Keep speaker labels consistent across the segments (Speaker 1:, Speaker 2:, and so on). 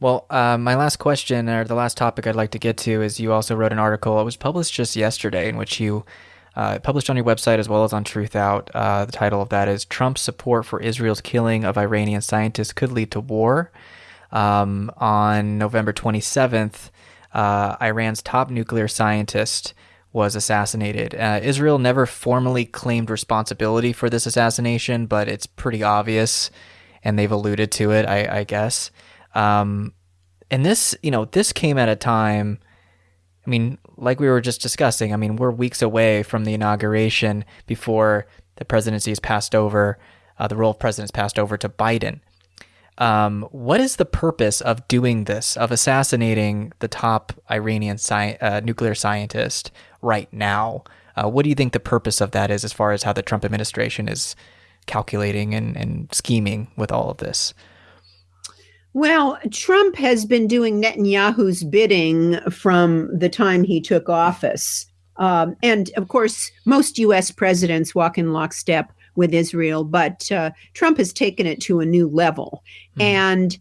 Speaker 1: Well, uh, my last question, or the last topic I'd like to get to, is you also wrote an article. It was published just yesterday, in which you uh, published on your website as well as on Truthout. Uh, the title of that is Trump's support for Israel's killing of Iranian scientists could lead to war. Um, on November 27th, uh, Iran's top nuclear scientist was assassinated. Uh, Israel never formally claimed responsibility for this assassination, but it's pretty obvious, and they've alluded to it, I, I guess. Um, and this, you know, this came at a time. I mean, like we were just discussing, I mean, we're weeks away from the inauguration before the presidency is passed over, uh, the role of president is passed over to Biden. Um, what is the purpose of doing this, of assassinating the top Iranian sci- uh, nuclear scientist right now? Uh, what do you think the purpose of that is as far as how the Trump administration is calculating and, and scheming with all of this?
Speaker 2: Well, Trump has been doing Netanyahu's bidding from the time he took office. Um, and of course, most US presidents walk in lockstep with Israel, but uh, Trump has taken it to a new level. Mm. And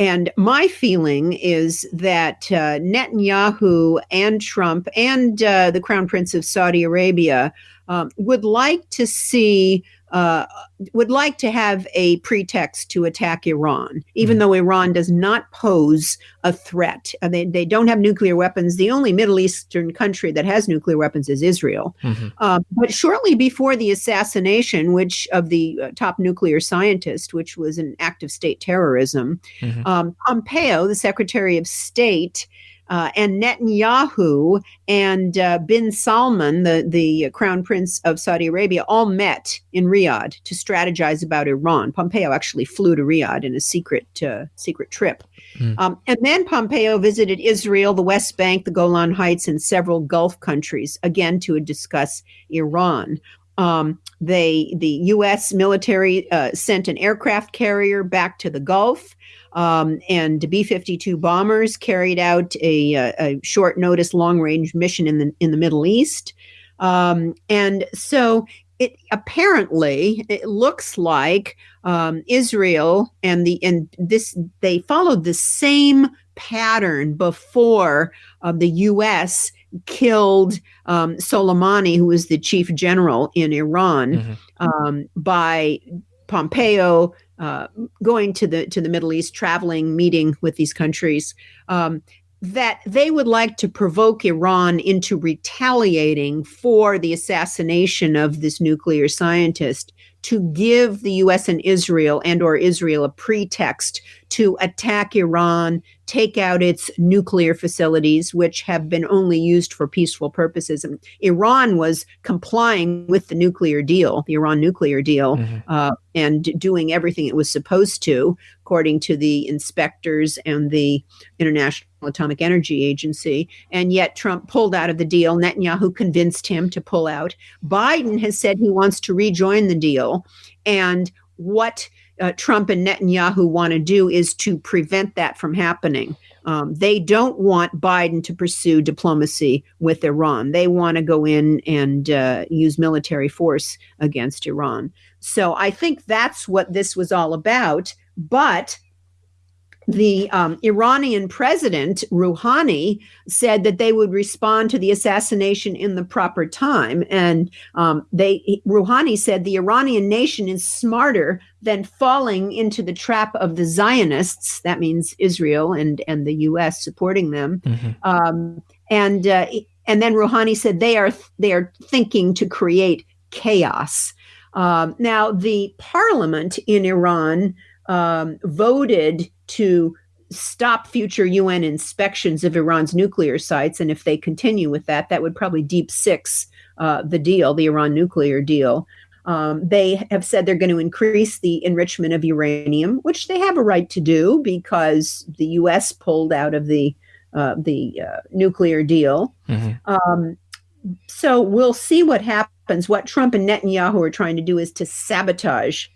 Speaker 2: and my feeling is that uh, Netanyahu and Trump and uh, the Crown Prince of Saudi Arabia um, would like to see uh, would like to have a pretext to attack Iran, even mm-hmm. though Iran does not pose a threat. Uh, they, they don't have nuclear weapons. The only Middle Eastern country that has nuclear weapons is Israel. Mm-hmm. Uh, but shortly before the assassination, which of the uh, top nuclear scientist, which was an act of state terrorism, mm-hmm. um, Pompeo, the Secretary of State, uh, and Netanyahu and uh, bin Salman, the, the crown prince of Saudi Arabia, all met in Riyadh to strategize about Iran. Pompeo actually flew to Riyadh in a secret uh, secret trip. Mm. Um, and then Pompeo visited Israel, the West Bank, the Golan Heights, and several Gulf countries, again to discuss Iran. Um, they, the U.S. military uh, sent an aircraft carrier back to the Gulf. Um, and B 52 bombers carried out a, a, a short notice long range mission in the, in the Middle East. Um, and so it apparently it looks like um, Israel and the and this they followed the same pattern before uh, the U.S. killed um, Soleimani, who was the chief general in Iran, mm-hmm. um, by Pompeo uh, going to the to the Middle East, traveling, meeting with these countries, um, that they would like to provoke Iran into retaliating for the assassination of this nuclear scientist to give the US and Israel and or Israel a pretext to attack Iran, take out its nuclear facilities, which have been only used for peaceful purposes. And Iran was complying with the nuclear deal, the Iran nuclear deal, mm-hmm. uh, and doing everything it was supposed to, according to the inspectors and the International Atomic Energy Agency. And yet Trump pulled out of the deal. Netanyahu convinced him to pull out. Biden has said he wants to rejoin the deal. And what uh, Trump and Netanyahu want to do is to prevent that from happening. Um, they don't want Biden to pursue diplomacy with Iran. They want to go in and uh, use military force against Iran. So I think that's what this was all about. But the um, Iranian president Rouhani said that they would respond to the assassination in the proper time, and um, they Rouhani said the Iranian nation is smarter than falling into the trap of the Zionists. That means Israel and and the U.S. supporting them, mm-hmm. um, and uh, and then Rouhani said they are they are thinking to create chaos. Um, now the parliament in Iran um, voted to stop future UN inspections of Iran's nuclear sites. And if they continue with that, that would probably deep six uh, the deal, the Iran nuclear deal. Um, they have said they're going to increase the enrichment of uranium, which they have a right to do because the U.S. pulled out of the uh, the uh, nuclear deal. Mm-hmm. Um, so we'll see what happens. What Trump and Netanyahu are trying to do is to sabotage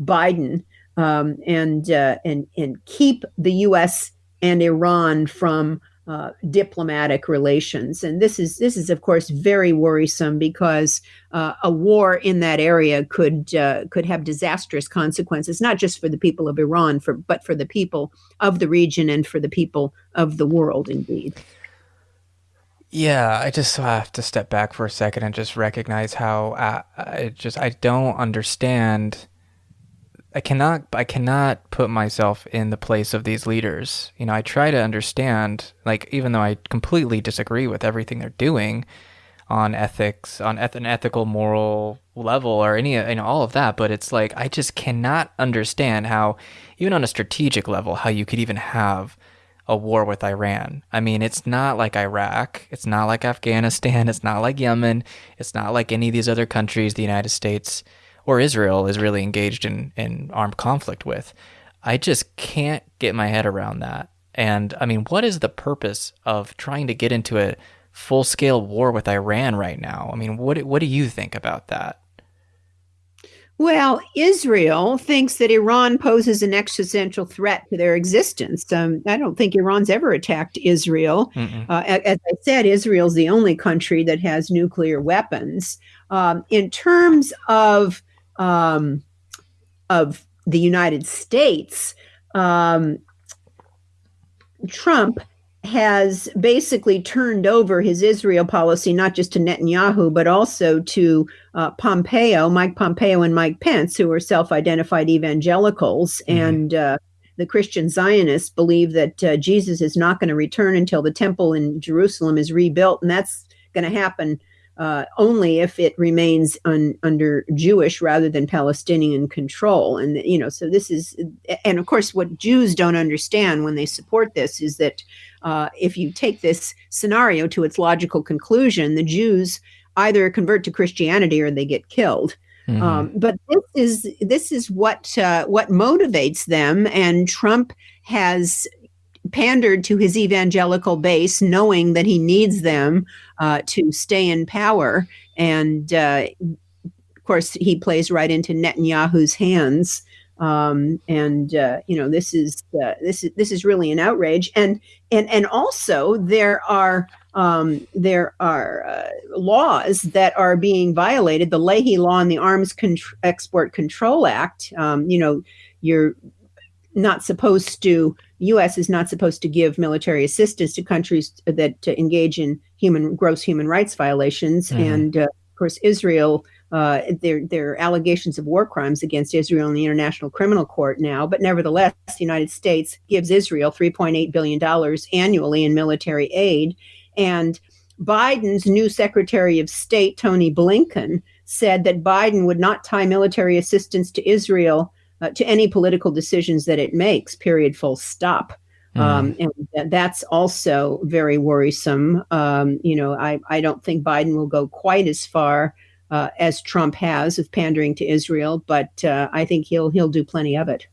Speaker 2: Biden um, and uh, and and keep the U.S. and Iran from uh, diplomatic relations. And this is this is of course very worrisome because uh, a war in that area could uh, could have disastrous consequences, not just for the people of Iran, for but for the people of the region and for the people of the world, indeed.
Speaker 1: Yeah, I just have to step back for a second and just recognize how uh, I just I don't understand I cannot I cannot put myself in the place of these leaders. You know, I try to understand like even though I completely disagree with everything they're doing on ethics, on eth- an ethical moral level or any you know all of that, but it's like I just cannot understand how even on a strategic level how you could even have a war with Iran. I mean, it's not like Iraq, it's not like Afghanistan, it's not like Yemen, it's not like any of these other countries the United States or Israel is really engaged in, in armed conflict with. I just can't get my head around that. And I mean, what is the purpose of trying to get into a full scale war with Iran right now? I mean, what, what do you think about that?
Speaker 2: Well, Israel thinks that Iran poses an existential threat to their existence. Um, I don't think Iran's ever attacked Israel. Uh, as I said, Israel's the only country that has nuclear weapons. Um, in terms of um, of the United States, um, Trump has basically turned over his Israel policy not just to Netanyahu, but also to uh, Pompeo, Mike Pompeo, and Mike Pence, who are self identified evangelicals. Mm-hmm. And uh, the Christian Zionists believe that uh, Jesus is not going to return until the temple in Jerusalem is rebuilt. And that's going to happen uh, only if it remains un, under Jewish rather than Palestinian control. And, you know, so this is, and of course, what Jews don't understand when they support this is that uh, if you take this scenario to its logical conclusion, the Jews either convert to Christianity or they get killed. Mm-hmm. Um, but this is this is what uh, what motivates them, and Trump has pandered to his evangelical base, knowing that he needs them uh, to stay in power. And uh, of course, he plays right into Netanyahu's hands. Um, and uh, you know, this is uh, this is this is really an outrage. And and and also there are um, there are uh, laws that are being violated. The Leahy Law and the Arms Con- Export Control Act. Um, you know, you're not supposed to U.S. is not supposed to give military assistance to countries that engage in human gross human rights violations, mm-hmm. and uh, of course Israel. Uh, there, there are allegations of war crimes against Israel in the International Criminal Court now, but nevertheless, the United States gives Israel $3.8 billion annually in military aid. And Biden's new Secretary of State, Tony Blinken, said that Biden would not tie military assistance to Israel uh, to any political decisions that it makes, period, full stop. Mm. Um, and that's also very worrisome. Um, you know, I, I don't think Biden will go quite as far uh, as Trump has of pandering to Israel, but uh, I think he'll he'll do plenty of it.